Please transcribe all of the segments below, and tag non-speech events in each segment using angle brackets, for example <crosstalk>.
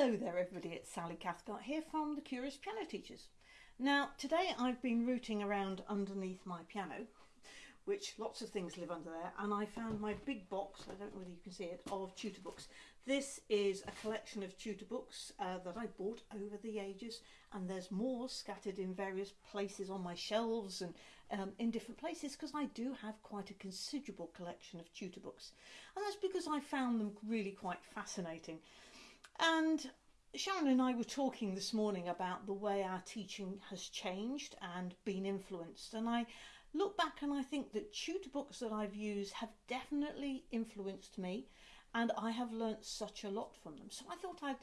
Hello there, everybody. It's Sally Cathcart here from the Curious Piano Teachers. Now, today I've been rooting around underneath my piano, which lots of things live under there, and I found my big box, I don't know whether you can see it, of tutor books. This is a collection of tutor books uh, that I bought over the ages, and there's more scattered in various places on my shelves and um, in different places because I do have quite a considerable collection of tutor books. And that's because I found them really quite fascinating. And Sharon and I were talking this morning about the way our teaching has changed and been influenced. And I look back and I think that tutor books that I've used have definitely influenced me and I have learnt such a lot from them. So I thought I'd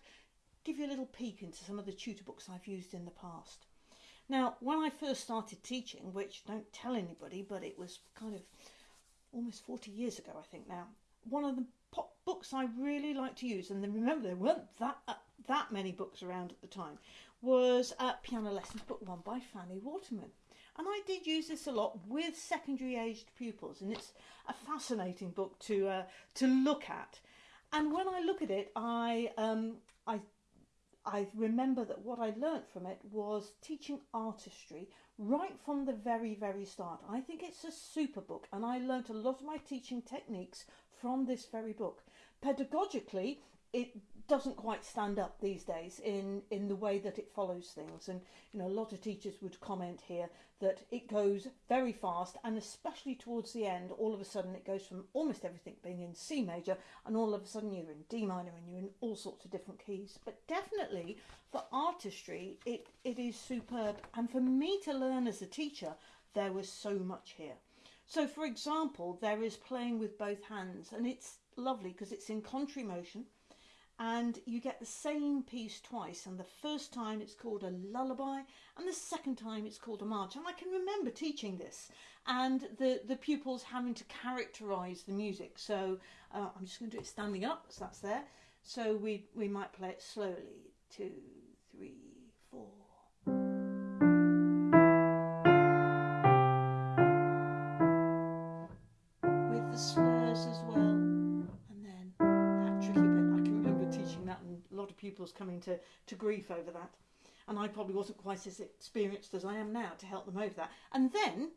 give you a little peek into some of the tutor books I've used in the past. Now, when I first started teaching, which don't tell anybody, but it was kind of almost 40 years ago, I think now, one of the books I really like to use, and then remember there weren't that uh, that many books around at the time, was uh, Piano Lessons Book One by Fanny Waterman. And I did use this a lot with secondary aged pupils, and it's a fascinating book to uh, to look at. And when I look at it, I um, I I remember that what I learnt from it was teaching artistry right from the very, very start. I think it's a super book, and I learnt a lot of my teaching techniques from this very book. Pedagogically, it doesn't quite stand up these days in in the way that it follows things. And you know a lot of teachers would comment here that it goes very fast and especially towards the end all of a sudden it goes from almost everything being in C major and all of a sudden you're in D minor and you're in all sorts of different keys. But definitely for artistry it it is superb. And for me to learn as a teacher there was so much here so for example there is playing with both hands and it's lovely because it's in contrary motion and you get the same piece twice and the first time it's called a lullaby and the second time it's called a march. And I can remember teaching this and the the pupils having to characterize the music. So uh, I'm just going to do it standing up so that's there. So we we might play it slowly. Two as well And then that tricky bit. I can remember teaching that and a lot of pupils coming to, to grief over that. And I probably wasn't quite as experienced as I am now to help them over that. And then,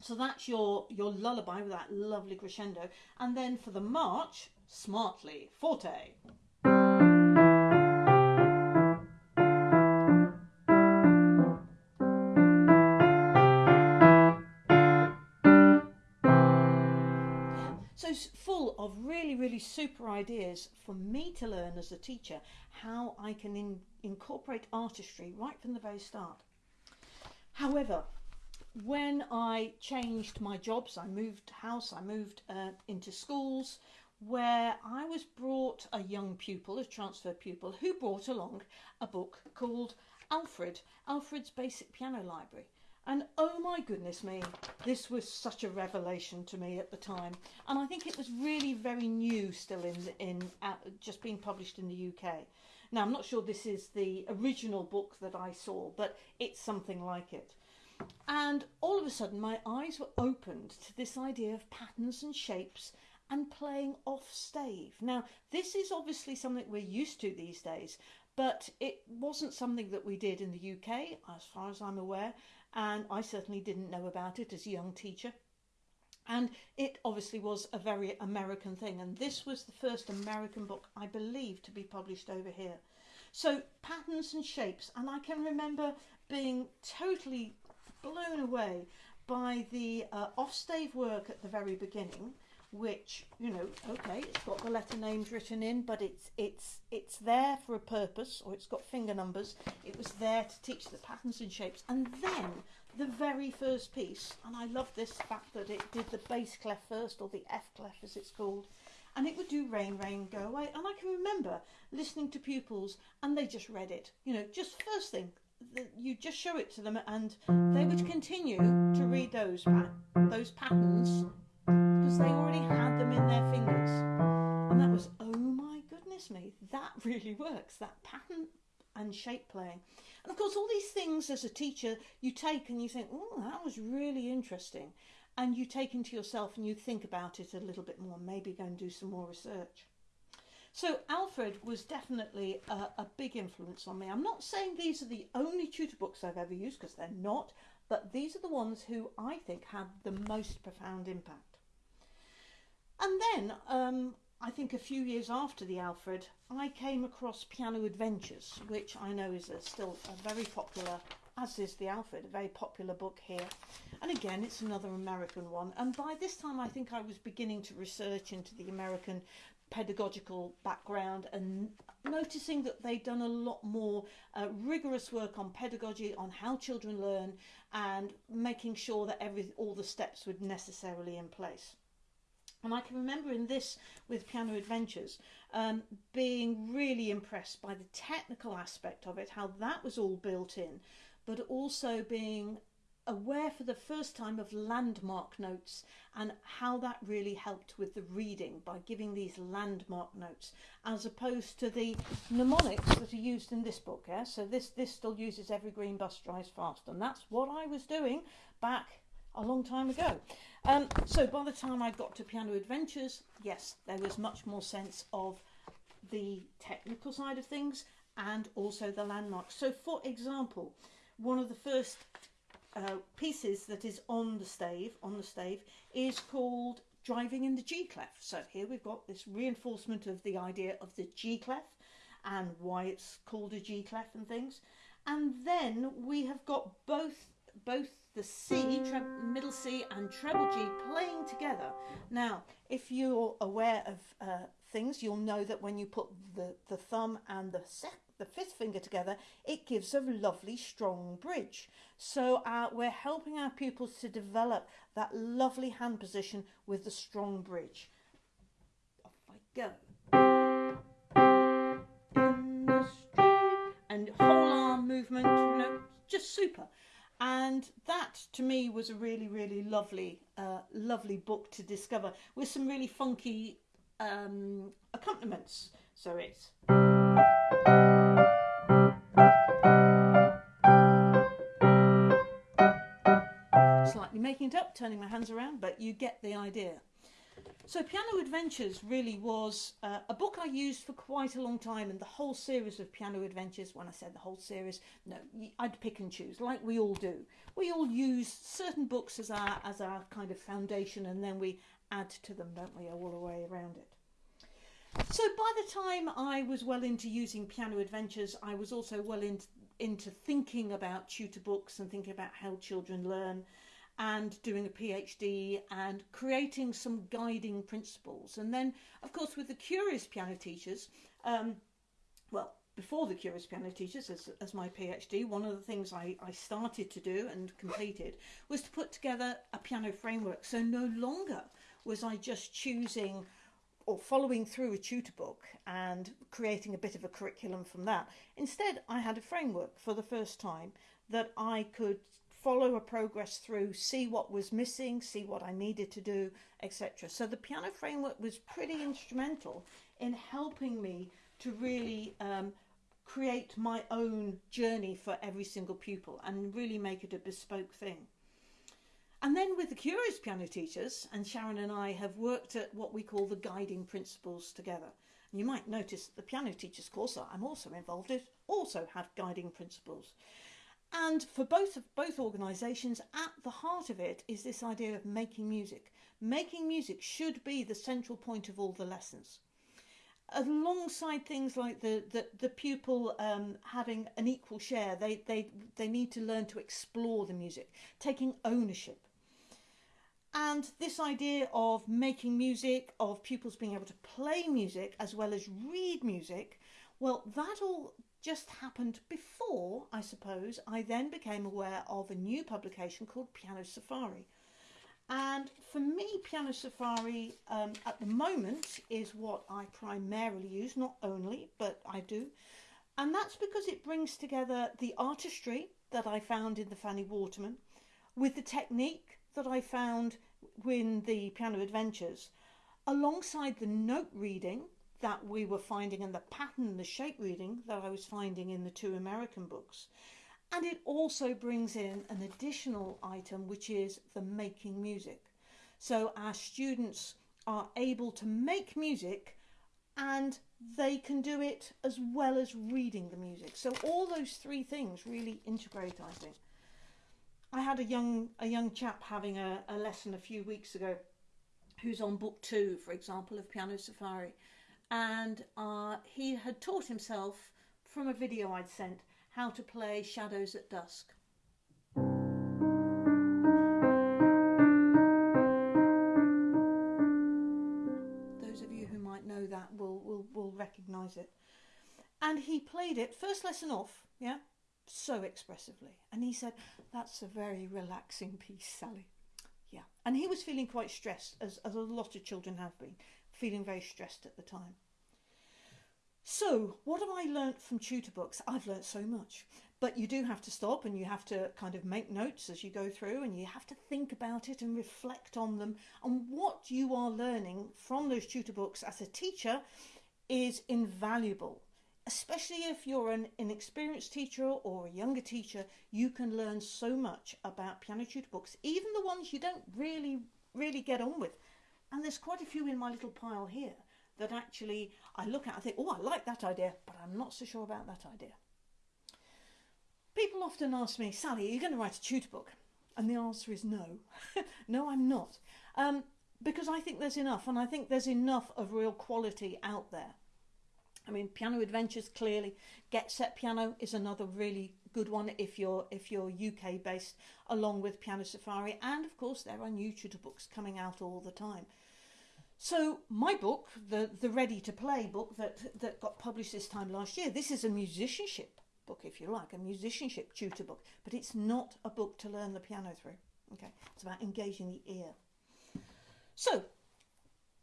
so that's your, your lullaby with that lovely crescendo. And then for the march, smartly, forte. Full of really, really super ideas for me to learn as a teacher how I can in, incorporate artistry right from the very start. However, when I changed my jobs, I moved house, I moved uh, into schools where I was brought a young pupil, a transfer pupil, who brought along a book called Alfred, Alfred's Basic Piano Library. And oh my goodness me, this was such a revelation to me at the time. And I think it was really very new still in, in uh, just being published in the UK. Now, I'm not sure this is the original book that I saw, but it's something like it. And all of a sudden, my eyes were opened to this idea of patterns and shapes and playing off stave. Now, this is obviously something we're used to these days, but it wasn't something that we did in the UK, as far as I'm aware and I certainly didn't know about it as a young teacher. And it obviously was a very American thing, and this was the first American book, I believe, to be published over here. So, patterns and shapes, and I can remember being totally blown away by the uh, off-stave work at the very beginning which you know okay it's got the letter names written in but it's it's it's there for a purpose or it's got finger numbers. It was there to teach the patterns and shapes. And then the very first piece and i love this fact that it did the bass clef first or the f clef as it's called and it would do rain rain go away. And i can remember listening to pupils and they just read it. You know just first thing you just show it to them and they would continue to read those those patterns because they already had them in their fingers. And that was, oh my goodness me, that <laughs> really works, that pattern and shape playing. And of course, all these things as a teacher you take and you think, oh, that was really interesting. And you take into yourself and you think about it a little bit more, maybe go and do some more research. So Alfred was definitely a, a, big influence on me. I'm not saying these are the only tutor books I've ever used because they're not, but these are the ones who I think had the most profound impact. And then um, I think a few years after the Alfred, I came across Piano Adventures, which I know is a, still a very popular, as is the Alfred, a very popular book here. And again, it's another American one. And by this time, I think I was beginning to research into the American pedagogical background and noticing that they'd done a lot more uh, rigorous work on pedagogy, on how children learn, and making sure that every all the steps were necessarily in place. And I can remember in this with Piano Adventures um, being really impressed by the technical aspect of it, how that was all built in, but also being aware for the first time of landmark notes and how that really helped with the reading by giving these landmark notes as opposed to the mnemonics that are used in this book yeah? So this this still uses every green bus drives fast and that's what I was doing back a long time ago um, so by the time I got to piano adventures yes there was much more sense of the technical side of things and also the landmarks so for example one of the first uh, pieces that is on the stave, on the stave, is called driving in the G clef. So here we've got this reinforcement of the idea of the G clef and why it's called a G clef and things. And then we have got both both the C, middle C and treble G playing together. Now, if you're aware of uh, things, you'll know that when you put the, the thumb and the the fifth finger together, it gives a lovely strong bridge. So uh, we're helping our pupils to develop that lovely hand position with the strong bridge. Off I go. And whole arm movement, you know, just super. And that to me was a really, really lovely, uh, lovely book to discover with some really funky um, accompaniments. So it's. Slightly making it up, turning my hands around, but you get the idea. So, Piano Adventures really was uh, a book I used for quite a long time, and the whole series of Piano Adventures. When I said the whole series, no, I'd pick and choose, like we all do. We all use certain books as our as our kind of foundation, and then we add to them, don't we, all the way around it. So, by the time I was well into using Piano Adventures, I was also well into into thinking about tutor books and thinking about how children learn and doing a PhD and creating some guiding principles. And then, of course, with the Curious Piano Teachers, um, well, before the Curious Piano Teachers, as, as my PhD, one of the things I, I started to do and completed was to put together a piano framework. So no longer was I just choosing or following through a tutor book and creating a bit of a curriculum from that. Instead, I had a framework for the first time that I could follow a progress through, see what was missing, see what I needed to do, etc. So the piano framework was pretty instrumental in helping me to really um, create my own journey for every single pupil and really make it a bespoke thing. And then with the Curious Piano Teachers, and Sharon and I have worked at what we call the guiding principles together. You might notice that the piano teachers course that I'm also involved in also have guiding principles. And for both of both organisations, at the heart of it is this idea of making music. Making music should be the central point of all the lessons. Alongside things like the, the, the pupil um, having an equal share, they, they, they need to learn to explore the music, taking ownership. And this idea of making music, of pupils being able to play music as well as read music, well, that all just happened before, I suppose, I then became aware of a new publication called Piano Safari. And for me, Piano Safari um, at the moment is what I primarily use, not only, but I do. And that's because it brings together the artistry that I found in the Fanny Waterman with the technique that I found in the Piano Adventures, alongside the note reading that we were finding and the pattern the shape reading that I was finding in the two American books. And it also brings in an additional item, which is the making music. So our students are able to make music and they can do it as well as reading the music. So all those three things really integrate, I think. I had a young a young chap having a, a lesson a few weeks ago who's on book two, for example, of Piano Safari. And uh, he had taught himself from a video I'd sent how to play Shadows at Dusk. Those of you who might know that will, will, will recognise it. And he played it, first lesson off, yeah, so expressively. And he said, That's a very relaxing piece, Sally. Yeah. And he was feeling quite stressed, as, as a lot of children have been, feeling very stressed at the time. So, what have I learnt from tutor books? I've learnt so much. But you do have to stop and you have to kind of make notes as you go through and you have to think about it and reflect on them. And what you are learning from those tutor books as a teacher is invaluable especially if you're an inexperienced teacher or a younger teacher, you can learn so much about piano tutor books, even the ones you don't really, really get on with. And there's quite a few in my little pile here that actually I look at and think, oh, I like that idea, but I'm not so sure about that idea. People often ask me, Sally, are you going to write a tutor book? And the answer is no. <laughs> no, I'm not. Um, because I think there's enough, and I think there's enough of real quality out there. I mean, Piano Adventures clearly. Get Set Piano is another really good one if you're if you're UK based, along with Piano Safari, and of course there are new tutor books coming out all the time. So my book, the the Ready to Play book that that got published this time last year, this is a musicianship book, if you like, a musicianship tutor book, but it's not a book to learn the piano through. Okay, it's about engaging the ear. So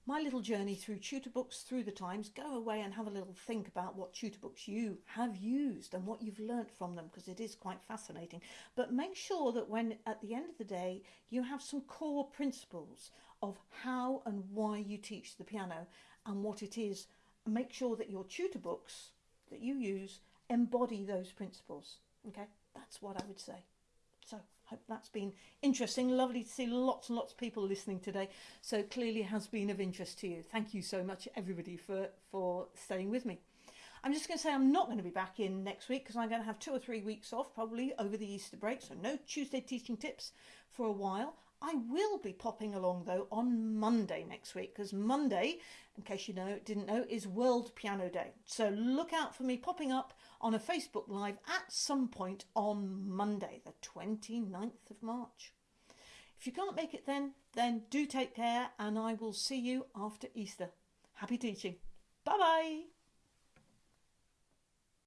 my little journey through tutor books through the times, go away and have a little think about what tutor books you have used and what you've learnt from them because it is quite fascinating. But make sure that when at the end of the day you have some core principles of how and why you teach the piano and what it is. Make sure that your tutor books that you use embody those principles. Okay, that's what I would say. So hope that's been interesting. Lovely to see lots and lots of people listening today. So clearly has been of interest to you. Thank you so much, everybody, for, for staying with me. I'm just going to say I'm not going to be back in next week because I'm going to have two or three weeks off, probably over the Easter break. So no Tuesday teaching tips for a while. I will be popping along though on Monday next week because Monday, in case you know didn't know, is World Piano Day. So look out for me popping up on a Facebook Live at some point on Monday, the 29th of March. If you can't make it then, then do take care and I will see you after Easter. Happy teaching. Bye bye.